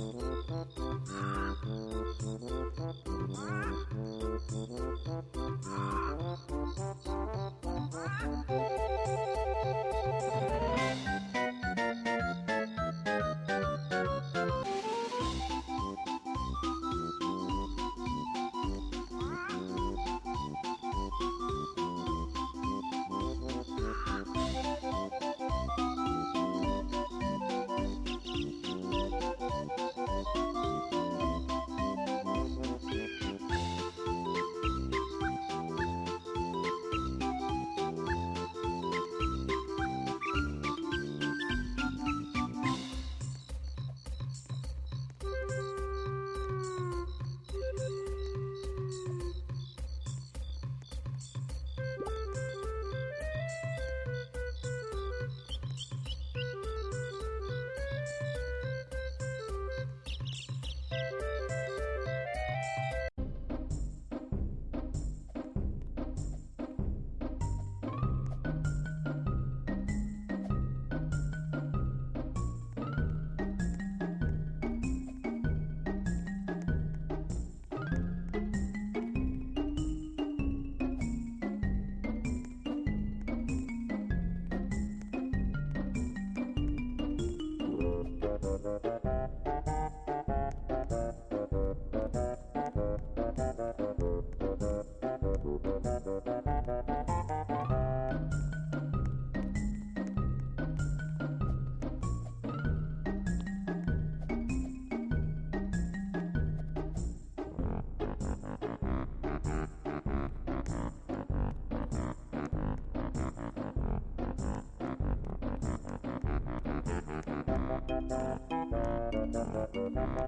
Mm-hmm.